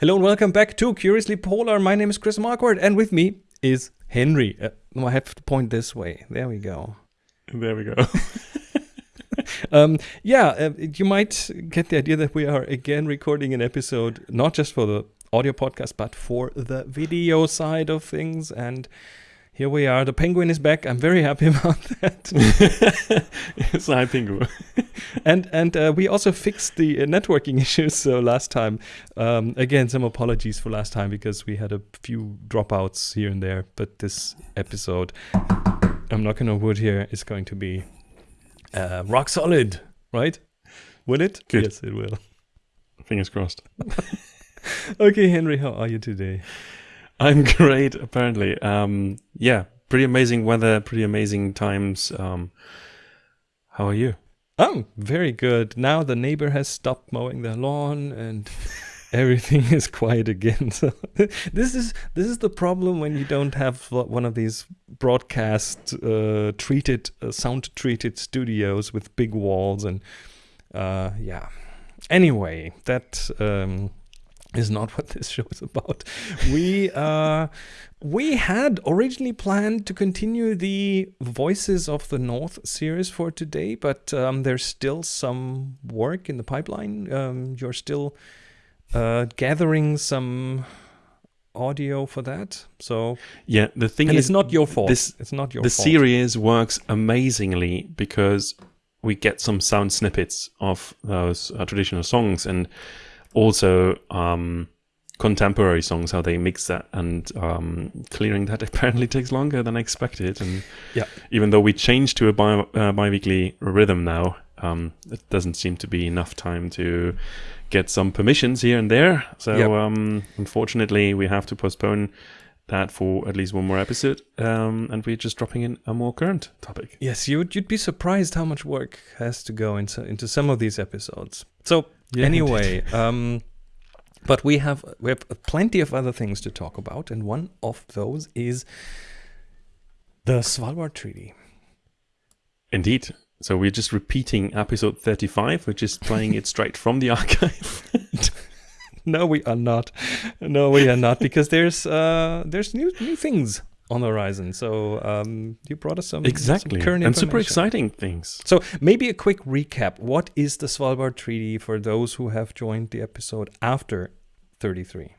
Hello and welcome back to Curiously Polar. My name is Chris Marquardt, and with me is Henry. Uh, I have to point this way. There we go. There we go. um, yeah, uh, you might get the idea that we are again recording an episode, not just for the audio podcast, but for the video side of things. And here we are. The penguin is back. I'm very happy about that. it's hi penguin. and and uh, we also fixed the uh, networking issues. So last time, um, again, some apologies for last time because we had a few dropouts here and there. But this episode, I'm knocking on wood here, is going to be uh, rock solid, right? Will it? Good. Yes, it will. Fingers crossed. okay, Henry, how are you today? I'm great, apparently. Um, yeah, pretty amazing weather, pretty amazing times. Um, how are you? Oh, very good. Now the neighbor has stopped mowing the lawn and everything is quiet again. So this is this is the problem when you don't have one of these broadcast uh, treated, uh, sound treated studios with big walls and uh, yeah. Anyway, that um, is not what this show is about. We uh, we had originally planned to continue the Voices of the North series for today, but um, there's still some work in the pipeline. Um, you're still uh, gathering some audio for that. So yeah, the thing and is, it's not your fault. This, it's not your the fault. series works amazingly because we get some sound snippets of those uh, traditional songs and also um, contemporary songs, how they mix that, and um, clearing that apparently takes longer than I expected. And Yeah. even though we changed to a bi- uh, bi-weekly rhythm now, um, it doesn't seem to be enough time to get some permissions here and there. So Yep. um, unfortunately, we have to postpone that for at least one more episode, um, and we're just dropping in a more current topic. Yes, you'd you'd be surprised how much work has to go into into some of these episodes. So Yeah, anyway, um, but we have we have plenty of other things to talk about, and one of those is the Svalbard Treaty. Indeed. So we're just repeating episode 35. We're just playing it straight from the archive. No, we are not. No, we are not because there's uh there's new new things on the horizon. So um, you brought us some exactly. some current and super exciting things. So maybe a quick recap. What is the Svalbard Treaty for those who have joined the episode after 33?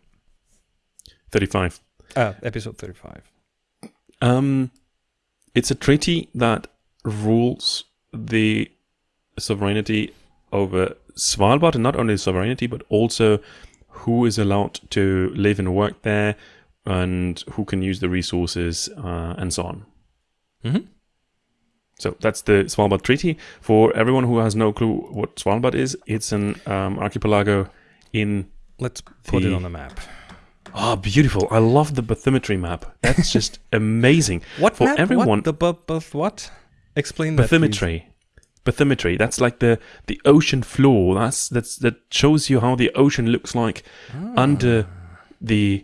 35. Uh, episode 35. Um, it's a treaty that rules the sovereignty over Svalbard, and not only sovereignty, but also who is allowed to live and work there, and who can use the resources, uh, and so on. Mm-hmm. So that's the Svalbard Treaty. For everyone who has no clue what Svalbard is, it's an um, archipelago in. Let's put it on the map. Oh, beautiful! I love the bathymetry map. That's just amazing. What For map? everyone- What? The bu- bu- what? Explain that. bathymetry bathymetry that's like the the ocean floor that's that's that shows you how the ocean looks like Ah. under the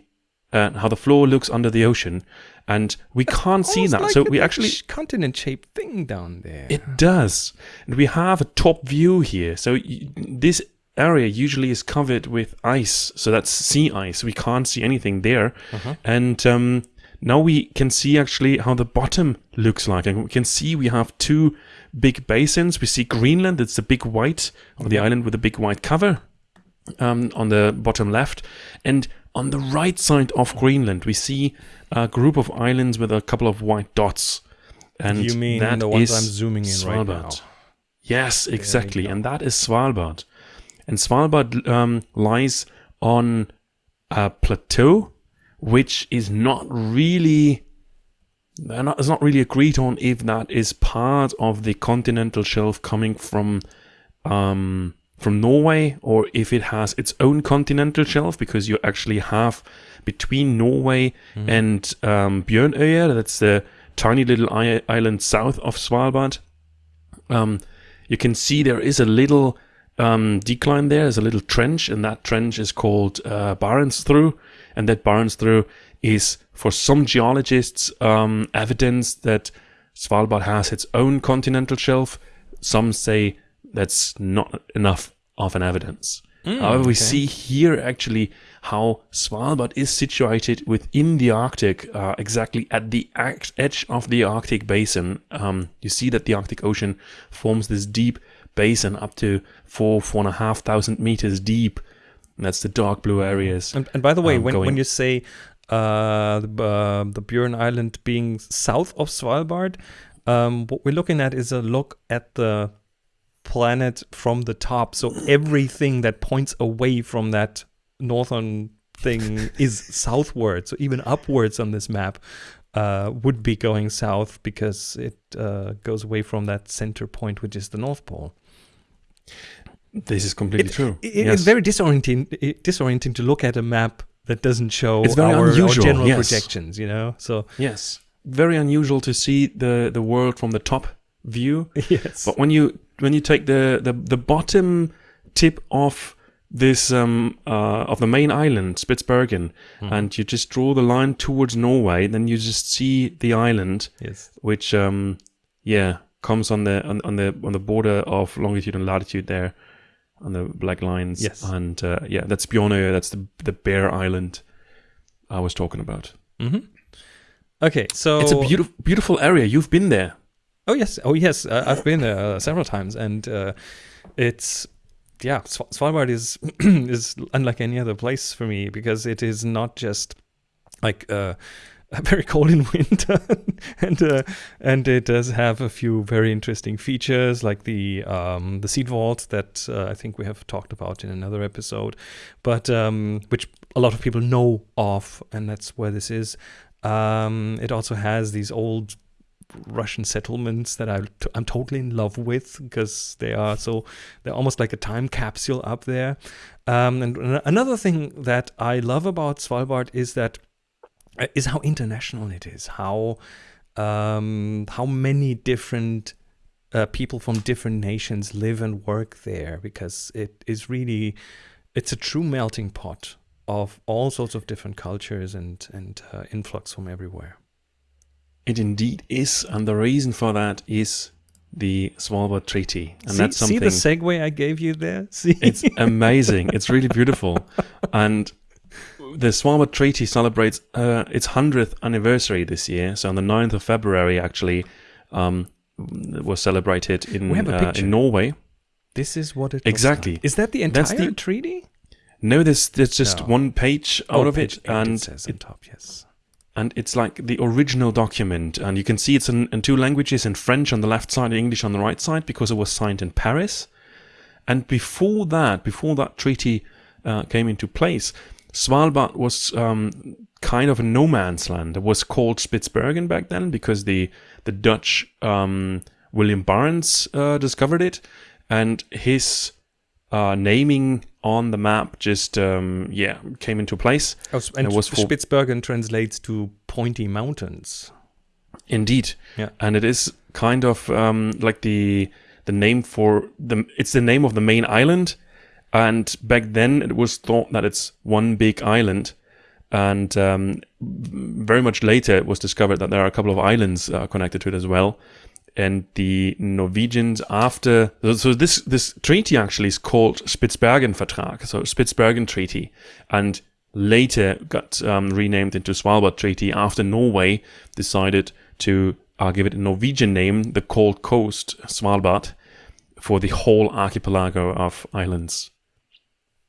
uh, how the floor looks under the ocean and we can't see that. like so we actually continent-shaped thing down there. it does. And we have a top view here. So y- this area usually is covered with ice. So that's sea ice. We can't see anything there. Uh-huh. and um, now we can see actually how the bottom looks like. And we can see we have two big basins. We see greenland. It's the big white of the island with a big white cover um, on the bottom left. And on the right side of greenland we see a group of islands with a couple of white dots and you mean that the ones is I'm zooming in right now? Svalbard. Yes, exactly, and that is Svalbard. And Svalbard um, lies on a plateau, which is not really. not- It's not really agreed on if that is part of the continental shelf coming from um, from Norway or if it has its own continental shelf because you actually have between Norway Mm-hmm. and um, Bjørnøya, that's the tiny little island south of Svalbard. Um, you can see there is a little um, decline there. There's a little trench, and that trench is called uh, Barentsthru. And that Barentsthru is, for some geologists, um, evidence that Svalbard has its own continental shelf. Some say that's not enough of an evidence. However, we see here actually how Svalbard is situated within the Arctic, uh, exactly at the edge of the Arctic basin. Um, you see that the Arctic Ocean forms this deep basin up to four, four and a half thousand meters deep. And that's the dark blue areas. And, and by the way, um, when, when you say uh, the, uh, the Buren Island being south of Svalbard, um, what we're looking at is a look at the planet from the top. So everything that points away from that northern thing is southward. So even upwards on this map uh, would be going south because it uh, goes away from that center point, which is the North Pole. This is completely true. It- Yes. It's very disorienting, disorienting to look at a map that doesn't show It's very our, our unusual, general yes. projections. You know, so Yes, very unusual to see the the world from the top view. yes, But when you when you take the the, the bottom tip of this um uh, of the main island Spitsbergen Hmm. and you just draw the line towards Norway, then you just see the island, yes, which um yeah comes on the on, on the on the border of longitude and latitude there on the black lines. Yes. and uh, yeah, that's Bjornøy. That's the the Bear Island I was talking about. Mm -hmm. Okay, so It's a beautiful beautiful area. You've been there. Oh yes, oh yes, uh, I've been there uh, several times, and uh, it's yeah, Sval- Svalbard is is unlike any other place for me because it is not just like uh, very cold in winter, and uh, and it does have a few very interesting features like the um, the seed vault that I think we have talked about in another episode, but um, which a lot of people know of, and that's where this is. Um, it also has these old Russian settlements that I I'm totally in love with because they are so they're almost like a time capsule up there. Um, and an- another thing that I love about Svalbard is that uh, is how international it is. How um, how many different uh, people from different nations live and work there because it is really it's a true melting pot of all sorts of different cultures and and uh, influx from everywhere. It indeed is, and the reason for that is the Svalbard Treaty, and see, that's something. see the segue I gave you there. See, it's amazing. It's really beautiful, and the Svalbard Treaty celebrates uh, its hundredth anniversary this year. So on the 9th of February, actually, um, was celebrated in We have a uh, in Norway. this is what it Exactly. like. Is that the entire the- treaty? No, there's there's just No. one page out Oh, of page it, and it says on top. Yes. And it's like the original document and you can see it's in, in two languages in french on the left side and english on the right side because it was signed in paris. And before that before that treaty uh, came into place svalbard was um, kind of a no man's land. It was called spitsbergen back then because the the dutch um, william Barentsz uh, discovered it and his uh, naming on the map just um, yeah came into place Oh, and it was for- Spitsbergen translates to pointy mountains. Indeed. Yeah. And it is kind of um, like the the name for the it's the name of the main island. And back then it was thought that it's one big island. And um, very much later it was discovered that there are a couple of islands uh, connected to it as well. And the Norwegians after so- this this treaty actually is called Spitsbergen Vertrag, so Spitsbergen Treaty, and later got um, renamed into Svalbard Treaty after Norway decided to uh, give it a Norwegian name, the Cold Coast Svalbard, for the whole archipelago of islands.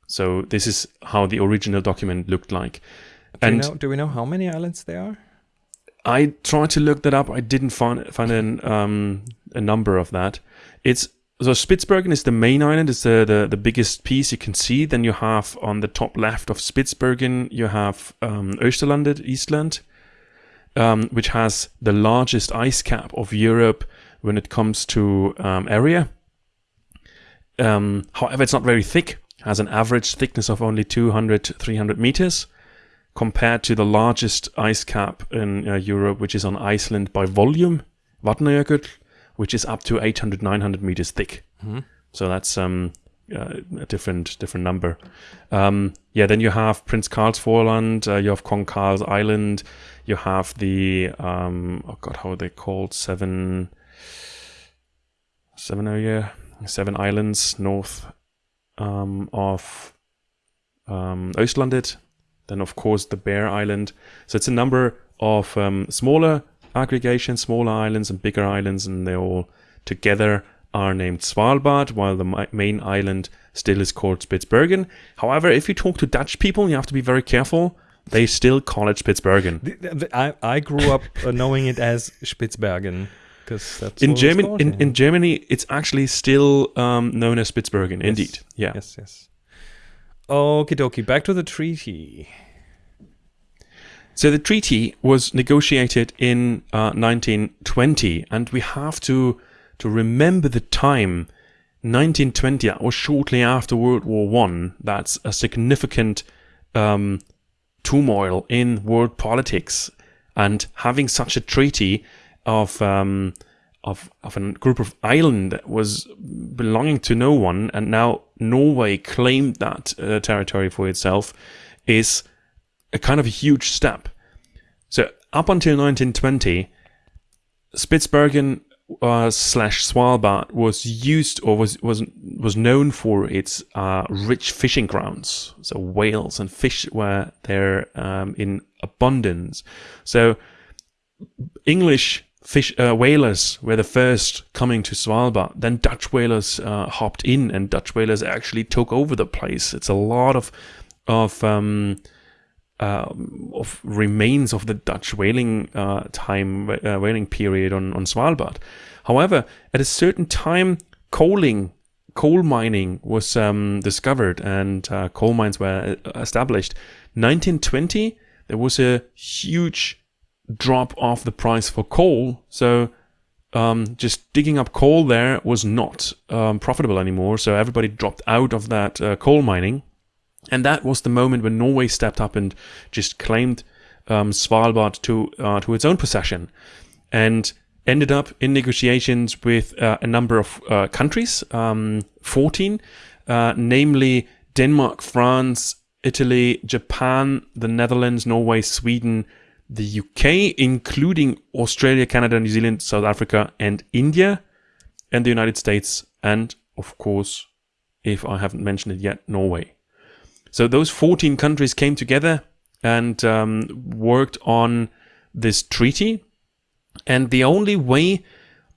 So this is how the original document looked like. Do, And we know, do we know how many islands there are? I tried to look that up. I didn't find find an, um, a number of that. It's so Spitsbergen is the main island. It's the, the the biggest piece you can see. Then you have on the top left of Spitsbergen, you have um, Österlandet, Eastland, um, which has the largest ice cap of Europe when it comes to um, area. Um, however, it's not very thick. It Has an average thickness of only 200 300 meters compared to the largest ice cap in uh, Europe, which is on Iceland by volume, Vatnajökull, which is up to 800, 900 meters thick. Mhm. So that's um, uh, a different different number. Um, yeah, then you have Prince Karlsvorland, uh, you have Kong Karl's Island, you have the um, oh god, how are they called? Seven, seven area, seven islands north um, of um, Östlandet, then of course the Bear Island. So it's a number of um, smaller aggregations, smaller islands and bigger islands, and they all together are named Svalbard, while the main island still is called Spitsbergen. However, if you talk to Dutch people, you have to be very careful. They still call it Spitsbergen. The- the- I, I grew up uh, knowing it as that's In Germany, in, in Germany, it's actually still um, known as Spitsbergen. Indeed, yeah. Yes, yes. Okie dokie, back to the treaty. So the treaty was negotiated in uh, 1920, and we have to to remember the time. 1920 that was shortly after World War One. That's a significant um, turmoil in world politics, and having such a treaty of um, of of a group of island that was belonging to no one, and now Norway claimed that uh, territory for itself, is a kind of a huge step. So up until 1920, Spitsbergen uh, slash Svalbard was used or was was was known for its uh, rich fishing grounds. So whales and fish were there um, in abundance. So English fish uh, whalers were the first coming to Svalbard. Then Dutch whalers uh, hopped in, and Dutch whalers actually took over the place. It's a lot of of um, um, of remains of the Dutch whaling uh, time, uh, whaling period on, on Svalbard. However, at a certain time, coaling, coal mining was um, discovered and uh, coal mines were uh, established. 1920, there was a huge drop off the price for coal. So um, just digging up coal there was not um, profitable anymore. So everybody dropped out of that uh, coal mining. And that was the moment when Norway stepped up and just claimed um, Svalbard to uh, to its own possession, and ended up in negotiations with uh, a number of uh, countries, um, 14, uh, namely Denmark, France, Italy, Japan, the Netherlands, Norway, Sweden, the UK, including Australia, Canada, New Zealand, South Africa, and India, and the United States, and of course, if I haven't mentioned it yet, Norway. So those 14 countries came together and um, worked on this treaty. And the only way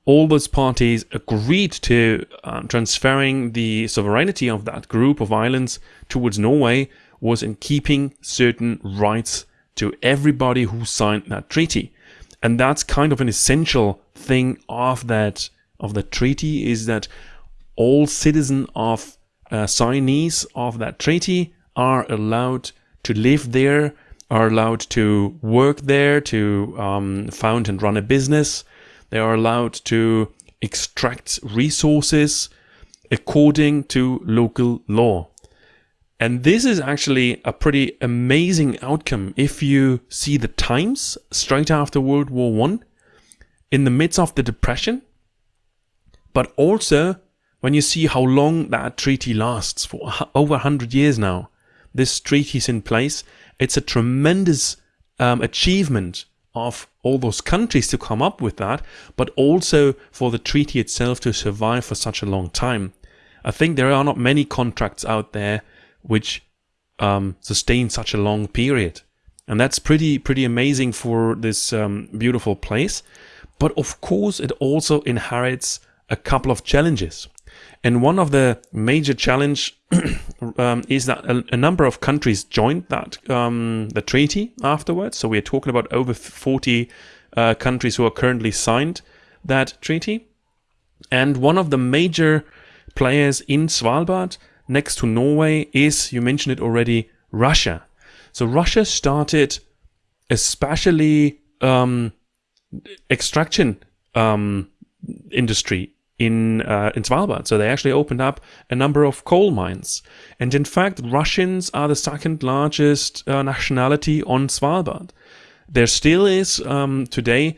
all those parties agreed to uh, transferring the sovereignty of that group of islands towards Norway was in keeping certain rights to everybody who signed that treaty. And that's kind of an essential thing of that of the treaty is that all citizens of uh, signees of that treaty are allowed to live there, are allowed to work there, to um, found and run a business. They are allowed to extract resources according to local law. And this is actually a pretty amazing outcome if you see the times straight after World War One, in the midst of the depression, but also when you see how long that treaty lasts for over 100 years now. This treaty is in place. It's a tremendous um, achievement of all those countries to come up with that, but also for the treaty itself to survive for such a long time. I think there are not many contracts out there which um, sustain such a long period, and that's pretty pretty amazing for this um, beautiful place. But of course, it also inherits a couple of challenges, and one of the major challenge um, is that a, a number of countries joined that um, the treaty afterwards. So we are talking about over 40 uh, countries who are currently signed that treaty. And one of the major players in Svalbard, next to Norway, is, you mentioned it already, Russia. So Russia started especially um, extraction um, industry in uh, in Svalbard. So they actually opened up a number of coal mines, and in fact, Russians are the second largest uh, nationality on Svalbard. There still is um, today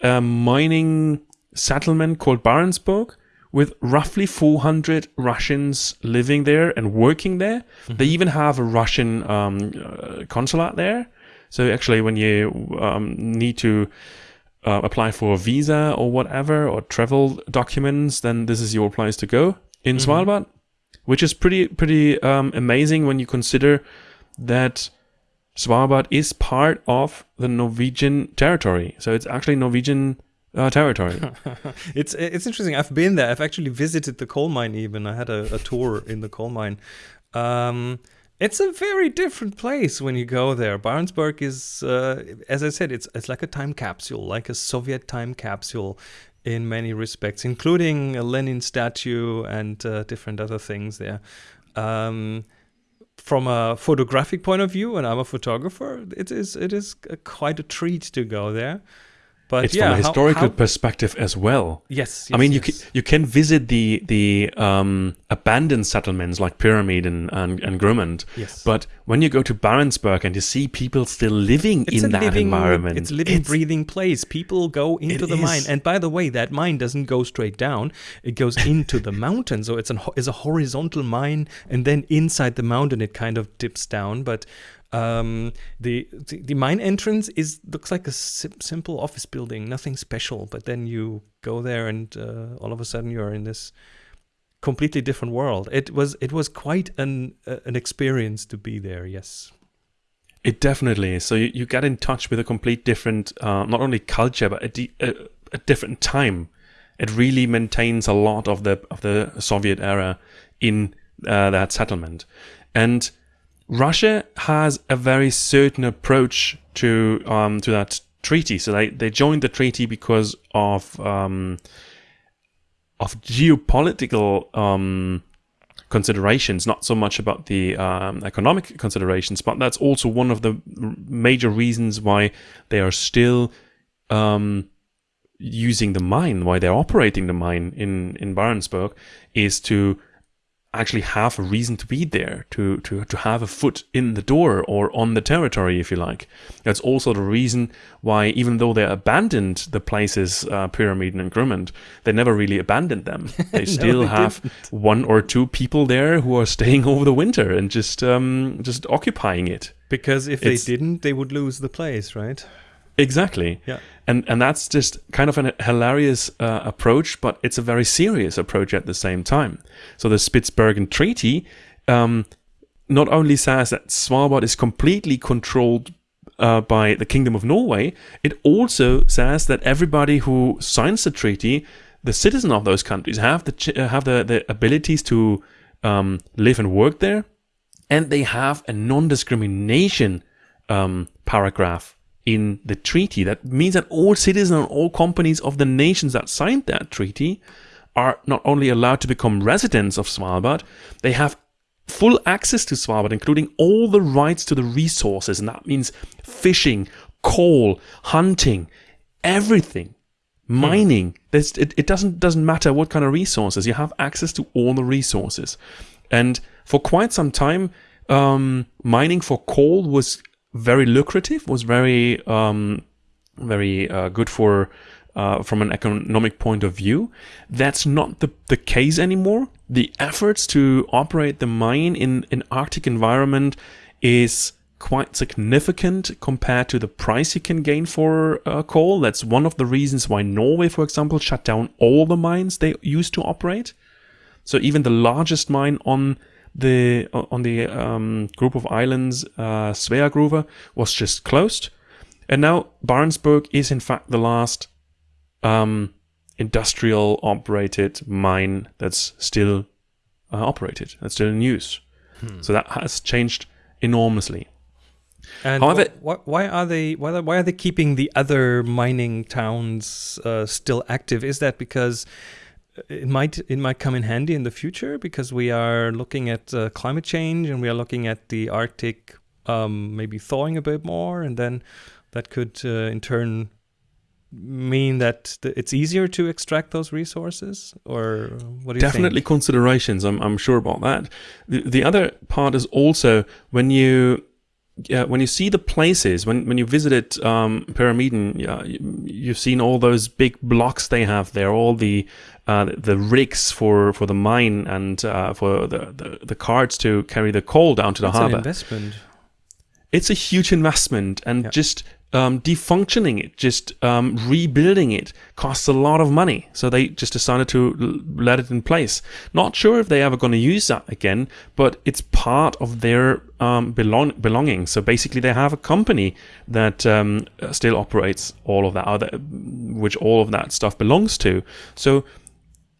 a mining settlement called Barentsburg with roughly 400 Russians living there and working there. They even have a Russian um, uh, consulate there. So actually, when you um, need to uh, apply for a visa or whatever or travel documents, then this is your place to go in Svalbard. which is pretty pretty um, amazing when you consider that Svalbard is part of the Norwegian territory. So it's actually Norwegian uh, territory. it's it's interesting. I've been there. I've actually visited the coal mine. Even I had a, a tour in the coal mine. Um, it's a very different place when you go there. Barentsburg is, uh, as I said, it's it's like a time capsule, like a Soviet time capsule in many respects, including a Lenin statue and uh, different other things there. Um, from a photographic point of view, and I'm a photographer, it is it is a, quite a treat to go there. But it's yeah, from a historical how, how, perspective as well. Yes, yes I mean yes. you can, you can visit the the um, abandoned settlements like Pyramid and and, and Grumant. Yes. But when you go to Barentsburg and you see people still living it's in that living, environment, it's a living, it's, breathing place. People go into the is. mine, and by the way, that mine doesn't go straight down; it goes into the mountain. So it's an it's a horizontal mine, and then inside the mountain, it kind of dips down. But um, the, the, the mine entrance is looks like a sim simple office building, nothing special. But then you go there, and uh, all of a sudden you're in this completely different world. It was it was quite an uh, an experience to be there. Yes. It definitely is. So you, you get in touch with a complete different, uh, not only culture, but a, a, a different time. It really maintains a lot of the of the Soviet era in uh, that settlement, and Russia has a very certain approach to um, to that treaty. So they, they joined the treaty because of um, of geopolitical um, considerations, not so much about the um, economic considerations, but that's also one of the major reasons why they are still um, using the mine, why they're operating the mine in in Barentsburg, is to actually have a reason to be there, to, to, to have a foot in the door or on the territory, if you like. That's also the reason why, even though they abandoned the places, uh, Pyramid and Grumant, they never really abandoned them. They still no, they have didn't. one or two people there who are staying over the winter and just um, just occupying it. Because if it's, they didn't, they would lose the place, right? Exactly. Yeah. And and that's just kind of a hilarious uh, approach, but it's a very serious approach at the same time. So the Spitsbergen Treaty um, not only says that Svalbard is completely controlled uh, by the Kingdom of Norway, it also says that everybody who signs the treaty, the citizen of those countries, have the uh, have the, the abilities to um, live and work there, and they have a non-discrimination um, paragraph in the treaty. That means that all citizens and all companies of the nations that signed that treaty are not only allowed to become residents of Svalbard, they have full access to Svalbard, including all the rights to the resources. And that means fishing, coal, hunting, everything. Mining. Hmm. It, it doesn't doesn't matter what kind of resources. You have access to all the resources. And for quite some time, um, mining for coal was very lucrative, was very um, very uh, good for uh, from an economic point of view. That's not the, the case anymore. The efforts to operate the mine in an Arctic environment is quite significant compared to the price you can gain for uh, coal. That's one of the reasons why Norway, for example, shut down all the mines they used to operate. So even the largest mine on the on the um, group of islands, uh, Sveagruva, was just closed, and now Barentsburg is in fact the last um, industrial operated mine that's still uh, operated, that's still in use. Hmm. So that has changed enormously. And However, wh- why are they why, why are they keeping the other mining towns uh, still active? Is that because it might it might come in handy in the future because we are looking at uh, climate change and we are looking at the Arctic um, maybe thawing a bit more, and then that could uh, in turn mean that it's easier to extract those resources or what do you definitely think? considerations I'm, I'm sure about that the, the other part is also when you yeah, when you see the places, when, when you visited um, Pyramiden, yeah, you've seen all those big blocks they have there, all the uh, the rigs for, for the mine and uh, for the, the, the carts to carry the coal down to the That's harbor. investment. It's a huge investment, and yeah. just um, defunctioning it, just um, rebuilding it, costs a lot of money. So they just decided to l- let it in place. Not sure if they're ever going to use that again, but it's part of their um, belong- belonging. So basically, they have a company that um, still operates all of that, other, which all of that stuff belongs to. So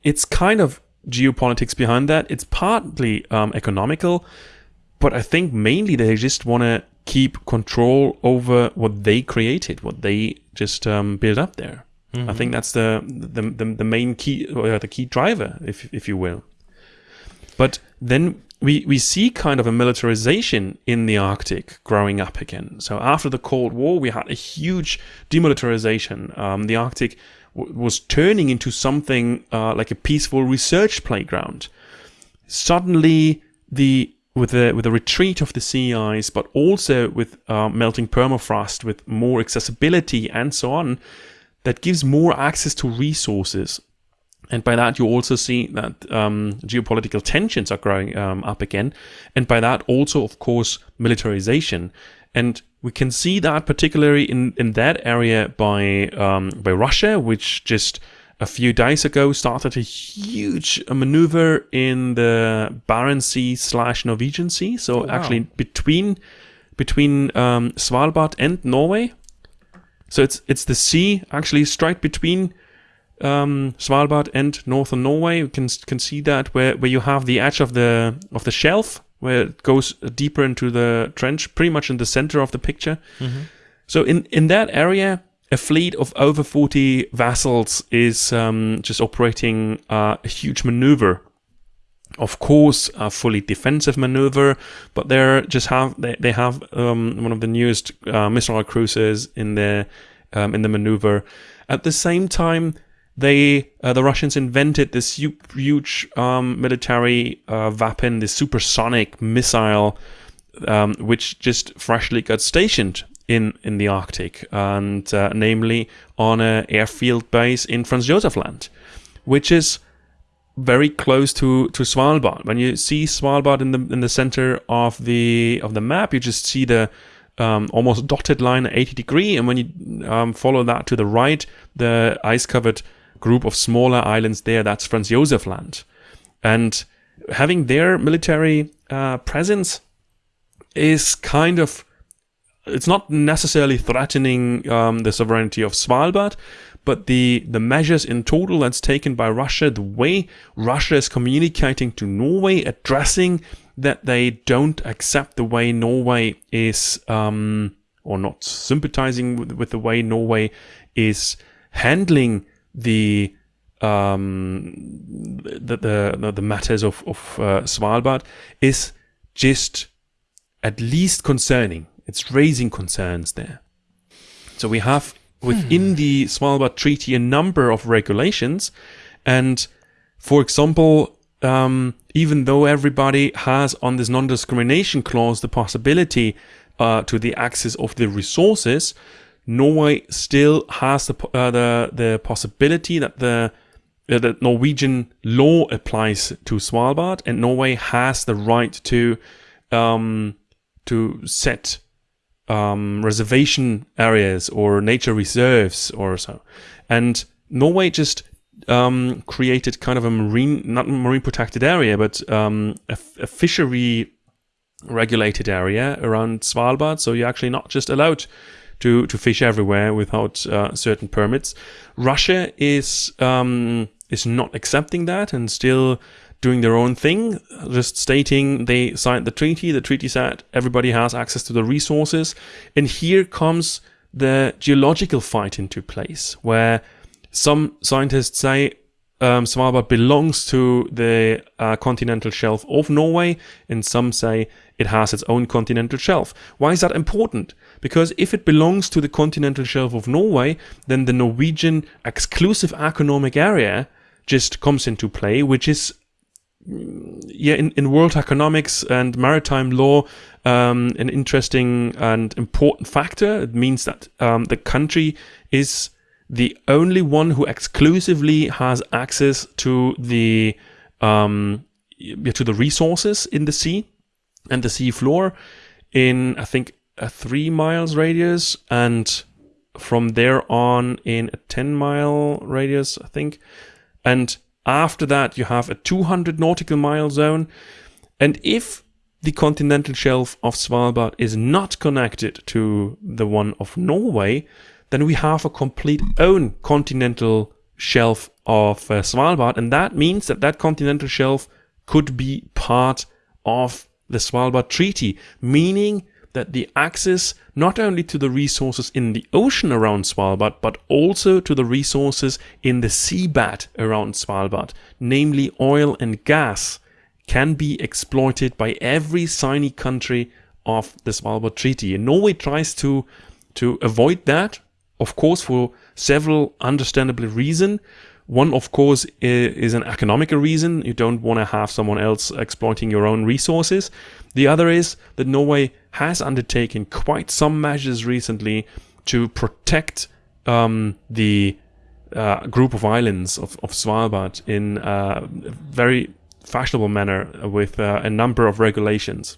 it's kind of geopolitics behind that. It's partly um, economical, but I think mainly they just want to keep control over what they created, what they just um, build up there. Mm-hmm. I think that's the, the the, the main key, or the key driver, if if you will. But then we we see kind of a militarization in the Arctic growing up again. So after the Cold War, we had a huge demilitarization. Um, the Arctic was turning into something uh, like a peaceful research playground. Suddenly, the with the with the retreat of the sea ice, but also with uh, melting permafrost, with more accessibility and so on, that gives more access to resources. And by that, you also see that um, geopolitical tensions are growing um, up again. And by that, also, of course, militarization. And we can see that particularly in, in that area by um, by Russia, which just a few days ago started a huge maneuver in the Barents Sea slash Norwegian Sea. So oh, wow. actually between between um, Svalbard and Norway. So it's it's the sea actually straight between um, Svalbard and northern Norway. You can can see that where, where you have the edge of the of the shelf where it goes deeper into the trench, pretty much in the center of the picture. Mm-hmm. So in in that area, a fleet of over 40 vessels is um, just operating uh, a huge maneuver. Of course, a fully defensive maneuver, but they're just have they, they have um, one of the newest uh, missile cruisers in the um, in the maneuver. At the same time, they uh, the Russians invented this huge um, military uh, weapon, this supersonic missile, um, which just freshly got stationed in in the Arctic, and uh, namely on an airfield base in Franz Josef Land, which is very close to to Svalbard. When you see Svalbard in the in the center of the of the map, you just see the um, almost dotted line at 80 degree, and when you um, follow that to the right, the ice covered group of smaller islands there, that's Franz Josef Land, and having their military uh, presence is kind of it's not necessarily threatening um, the sovereignty of Svalbard, but the the measures in total that's taken by Russia, the way Russia is communicating to Norway, addressing that they don't accept the way Norway is, um, or not sympathizing with, with, the way Norway is handling the um, the, the, the matters of of uh, Svalbard, is just at least concerning it's raising concerns there. So we have within hmm. the Svalbard Treaty a number of regulations, and for example, um, even though everybody has on this non-discrimination clause the possibility uh, to the access of the resources, Norway still has the uh, the, the possibility that the uh, that Norwegian law applies to Svalbard, and Norway has the right to um, to set um, reservation areas or nature reserves or so. And Norway just um, created kind of a marine, not marine protected area, but um, a, a, fishery regulated area around Svalbard. So you're actually not just allowed to, to fish everywhere without uh, certain permits. Russia is um, is not accepting that and still doing their own thing, just stating they signed the treaty. The treaty said everybody has access to the resources. And here comes the geological fight into place, where some scientists say um, Svalbard belongs to the uh, continental shelf of Norway, and some say it has its own continental shelf. Why is that important? Because if it belongs to the continental shelf of Norway, then the Norwegian exclusive economic area just comes into play, which is yeah, in, in world economics and maritime law, um, an interesting and important factor. It means that um, the country is the only one who exclusively has access to the um, to the resources in the sea and the sea floor. In I think a three miles radius, and from there on in a 10 mile radius, I think. And after that, you have a 200 nautical mile zone. And if the continental shelf of Svalbard is not connected to the one of Norway, then we have a complete own continental shelf of uh, Svalbard. And that means that that continental shelf could be part of the Svalbard Treaty, meaning that the access not only to the resources in the ocean around Svalbard, but also to the resources in the seabed around Svalbard, namely oil and gas, can be exploited by every signing country of the Svalbard Treaty. And Norway tries to, to avoid that, of course, for several understandable reasons. One, of course, is an economical reason. You don't want to have someone else exploiting your own resources. The other is that Norway has undertaken quite some measures recently to protect um, the uh, group of islands of, of Svalbard in a very fashionable manner with uh, a number of regulations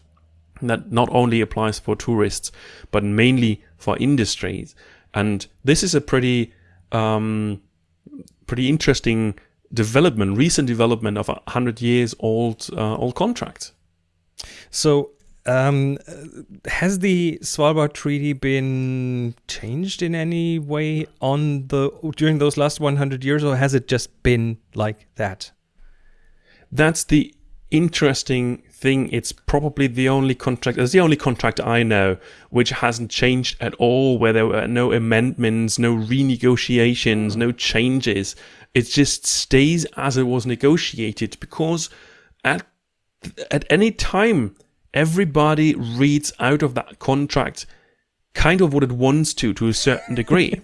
that not only applies for tourists but mainly for industries and this is a pretty um, pretty interesting development, recent development of a hundred years old uh, old contract. So, um, has the Svalbard Treaty been changed in any way on the during those last 100 years, or has it just been like that? That's the interesting thing. It's probably the only contract, it's the only contract I know which hasn't changed at all, where there were no amendments, no renegotiations, no changes. It just stays as it was negotiated because at, at any time, everybody reads out of that contract kind of what it wants to to a certain degree.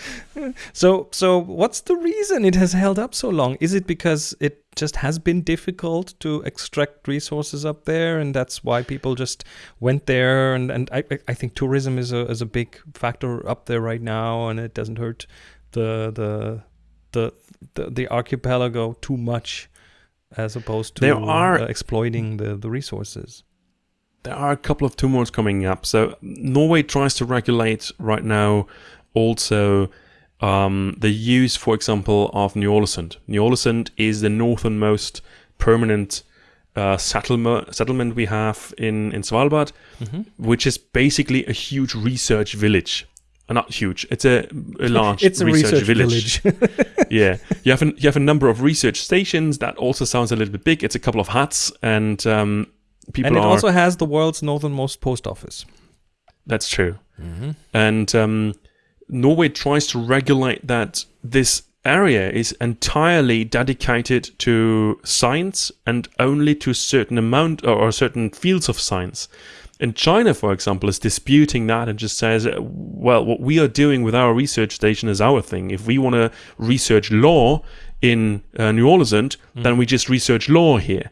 so so what's the reason it has held up so long? Is it because it just has been difficult to extract resources up there and that's why people just went there and, and I, I think tourism is a is a big factor up there right now and it doesn't hurt the the the the, the archipelago too much as opposed to there are, uh, exploiting the, the resources there are a couple of tumors coming up. So Norway tries to regulate right now also um, the use, for example, of Ny-Ålesund. Ny-Ålesund is the northernmost permanent uh, settlement settlement we have in in Svalbard, mm-hmm. which is basically a huge research village. Uh, not huge. It's a, a large it's a research, research village. village. yeah, you have an, you have a number of research stations. That also sounds a little bit big. It's a couple of huts, and um, people and it are, also has the world's northernmost post office. That's true. Mm-hmm. And um, Norway tries to regulate that this area is entirely dedicated to science and only to a certain amount or, certain fields of science. And China, for example, is disputing that and just says, well, what we are doing with our research station is our thing. If we want to research law in uh, Ny-Ålesund, mm. then we just research law here.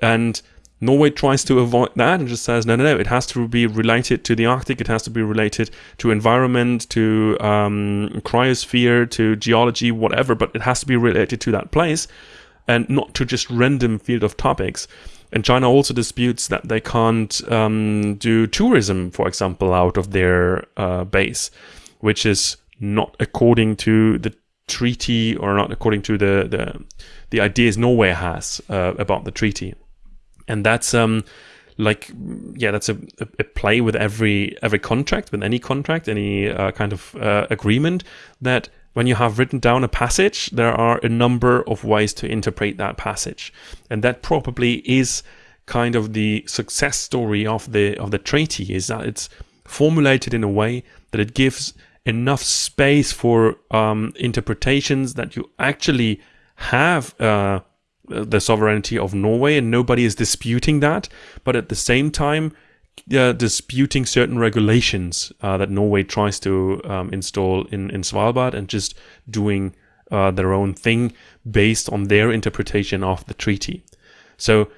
And Norway tries to avoid that and just says, no, no, no, it has to be related to the Arctic, it has to be related to environment, to um, cryosphere, to geology, whatever, but it has to be related to that place and not to just random field of topics. And China also disputes that they can't um, do tourism, for example, out of their uh, base, which is not according to the treaty or not according to the the, the ideas Norway has uh, about the treaty and that's um like yeah that's a, a, play with every every contract with any contract any uh, kind of uh, agreement that when you have written down a passage there are a number of ways to interpret that passage. And that probably is kind of the success story of the of the treaty is that it's formulated in a way that it gives enough space for um, interpretations that you actually have uh, the sovereignty of Norway, and nobody is disputing that. But at the same time, uh, disputing certain regulations uh, that Norway tries to um, install in, in Svalbard and just doing uh, their own thing based on their interpretation of the treaty. So,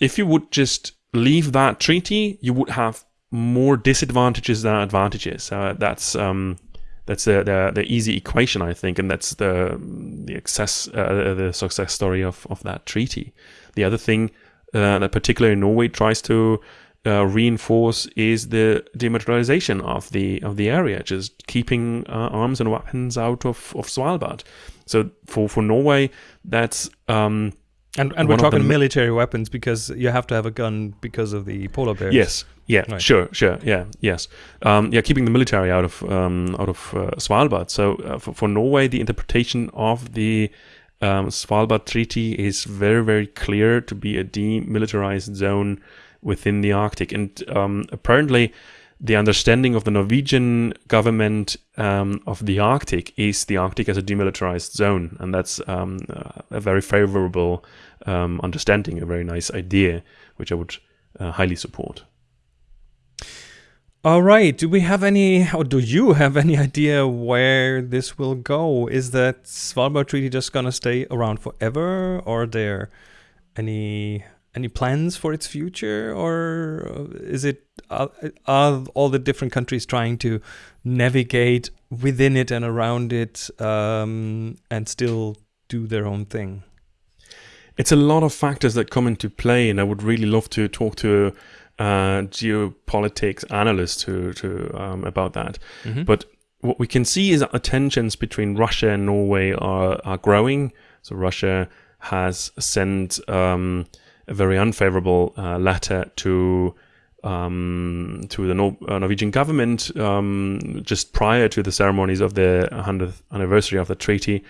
if you would just leave that treaty, you would have more disadvantages than advantages. Uh, that's um, that's the, the, the easy equation, I think, and that's the the success uh, the success story of of that treaty. The other thing uh, that particularly Norway tries to uh, reinforce is the demilitarization of the of the area, just keeping uh, arms and weapons out of, of Svalbard. So for, for Norway, that's um, And and we're talking military weapons because you have to have a gun because of the polar bears. Yes. Yeah. Right. Sure. Sure. Yeah. Yes. Um, yeah. Keeping the military out of um, out of uh, Svalbard. So uh, for, for Norway, the interpretation of the um, Svalbard Treaty is very very clear to be a demilitarized zone within the Arctic, and um, apparently. The understanding of the Norwegian government um, of the Arctic is the Arctic as a demilitarized zone, and that's um, a very favorable um, understanding, a very nice idea, which I would uh, highly support. All right. Do we have any, or do you have any idea where this will go? Is that Svalbard Treaty just gonna stay around forever, or are there any any plans for its future, or uh, is it are, are all the different countries trying to navigate within it and around it, um, and still do their own thing? It's a lot of factors that come into play, and I would really love to talk to uh, geopolitics analysts to, to um, about that. Mhm. But what we can see is that the tensions between Russia and Norway are, are growing. So Russia has sent um, a very unfavorable uh, letter to um, to the Nor- uh, Norwegian government um, just prior to the ceremonies of the 100th anniversary of the treaty,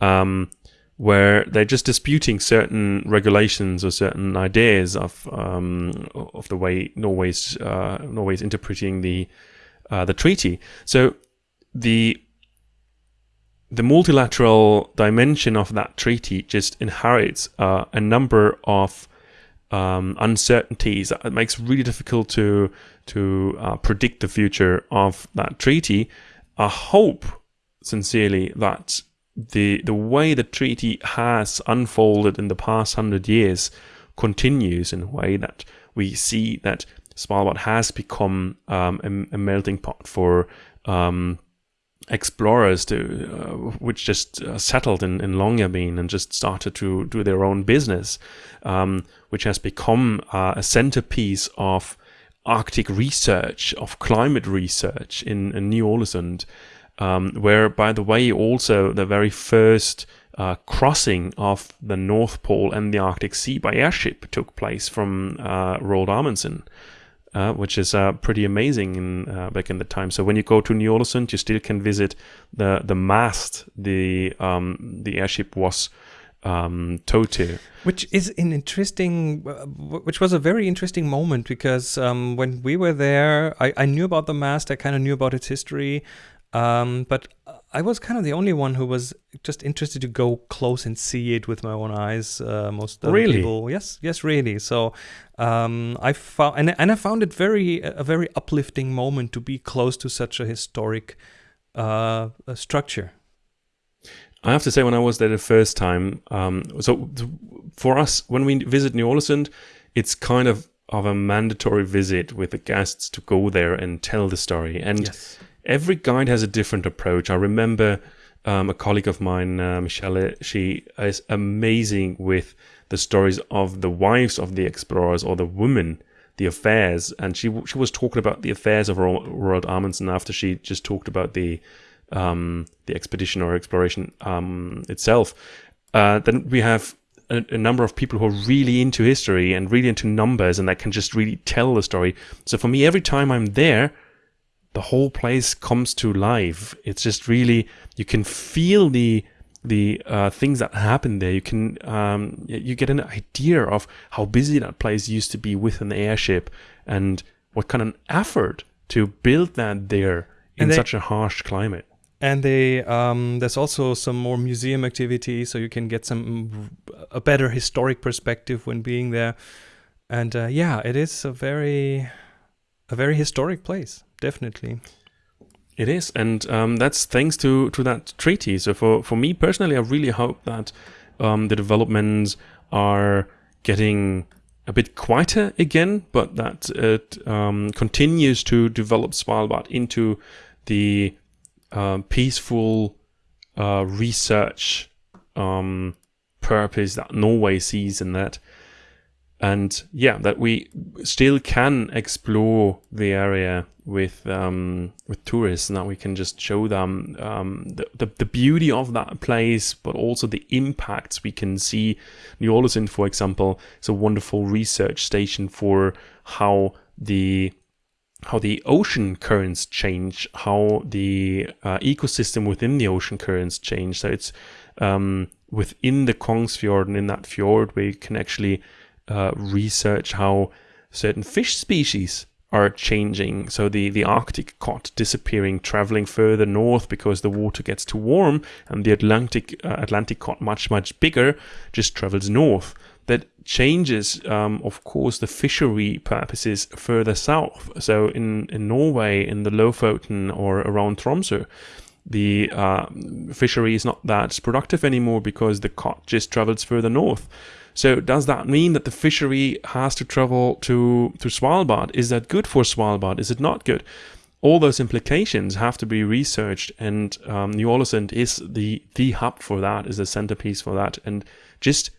um, where they're just disputing certain regulations or certain ideas of um, of the way Norway's uh, Norway's interpreting the uh, the treaty. So the the multilateral dimension of that treaty just inherits uh, a number of um, uncertainties that it makes really difficult to to uh, predict the future of that treaty. I hope sincerely that the the way the treaty has unfolded in the past hundred years continues in a way that we see that Svalbard has become um, a, a melting pot for um, explorers to uh, which just uh, settled in, in Longyearbyen and just started to do their own business, um, which has become uh, a centerpiece of Arctic research, of climate research in, in Ny-Ålesund, um, where, by the way, also the very first uh, crossing of the North Pole and the Arctic Sea by airship took place from uh, Roald Amundsen uh, which is uh, pretty amazing in, uh, back in the time. So when you go to Ny-Ålesund, you still can visit the the mast the um, the airship was um, towed to. Which is an interesting, uh, which was a very interesting moment because um, when we were there, I, I knew about the mast, I kind of knew about its history, um, but I was kind of the only one who was just interested to go close and see it with my own eyes. Uh, most other Really? people, yes, yes, really. So um, I found, and, and I found it very a very uplifting moment to be close to such a historic uh, structure. I have to say, when I was there the first time, um, so for us, when we visit Ny-Ålesund, it's kind of of a mandatory visit with the guests to go there and tell the story. And Yes. Every guide has a different approach. I remember um, a colleague of mine, uh, Michelle, she is amazing with the stories of the wives of the explorers or the women, the affairs. And she she was talking about the affairs of Ro- Roald Amundsen after she just talked about the um, the expedition or exploration um, itself. Uh, then we have a, a number of people who are really into history and really into numbers and that can just really tell the story. So for me, every time I'm there, the whole place comes to life. It's just really you can feel the the uh, things that happen there. You can um, you get an idea of how busy that place used to be with an airship and what kind of effort to build that there in they- such a harsh climate. And they um, there's also some more museum activity, so you can get some a better historic perspective when being there. And uh, yeah, it is a very a very historic place, definitely. It is, and um, that's thanks to to that treaty. So for for me personally, I really hope that um, the developments are getting a bit quieter again, but that it um, continues to develop Svalbard into the um, peaceful uh, research um, purpose that Norway sees in that. And yeah, that we still can explore the area with um, with tourists. Now we can just show them um, the, the, the beauty of that place, but also the impacts we can see. Ny-Ålesund, for example, is a wonderful research station for how the how the ocean currents change, how the uh, ecosystem within the ocean currents change. So it's um, within the Kongsfjord and in that fjord where you can actually uh, research how certain fish species are changing. So the, the Arctic cod disappearing, traveling further north because the water gets too warm, and the Atlantic uh, Atlantic cod, much much bigger, just travels north. That changes, um, of course, the fishery purposes further south. So in in Norway, in the Lofoten or around Tromsø, the uh, fishery is not that productive anymore because the cod just travels further north. So does that mean that the fishery has to travel to, to Svalbard? Is that good for Svalbard? Is it not good? All those implications have to be researched, and um, Ny-Ålesund is the the hub for that, is the centerpiece for that, and just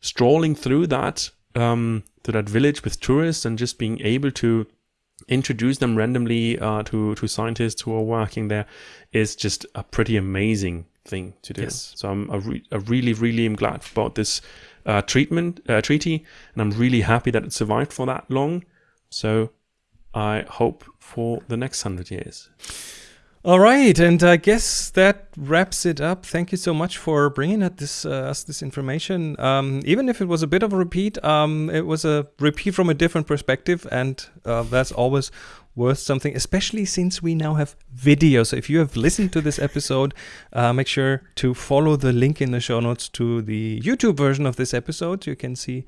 strolling through that um, to that village with tourists and just being able to introduce them randomly uh, to to scientists who are working there is just a pretty amazing thing to do. Yes. So I'm a, re- really really am glad about this uh, treatment uh, treaty, and I'm really happy that it survived for that long. So I hope for the next hundred years. All right, and I guess that wraps it up. Thank you so much for bringing us this, uh, us this information. Um, even if it was a bit of a repeat, um, it was a repeat from a different perspective, and uh, that's always worth something, especially since we now have video. So if you have listened to this episode, uh, make sure to follow the link in the show notes to the YouTube version of this episode. You can see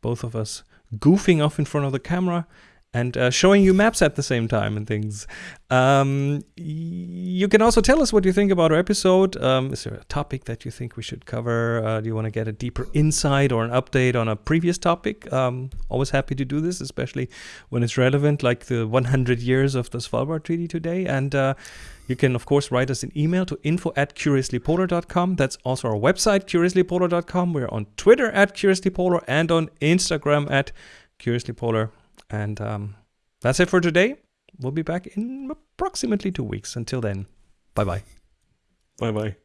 both of us goofing off in front of the camera and uh, showing you maps at the same time and things. Um, you can also tell us what you think about our episode. Um, is there a topic that you think we should cover? Uh, do you want to get a deeper insight or an update on a previous topic? Um, always happy to do this, especially when it's relevant, like the 100 years of the Svalbard Treaty today. And uh, you can, of course, write us an email to info at curiouslypolar.com. That's also our website, curiouslypolar.com. We're on Twitter at curiouslypolar and on Instagram at curiouslypolar. And um, that's it for today. We'll be back in approximately two weeks. Until then, bye bye. Bye bye.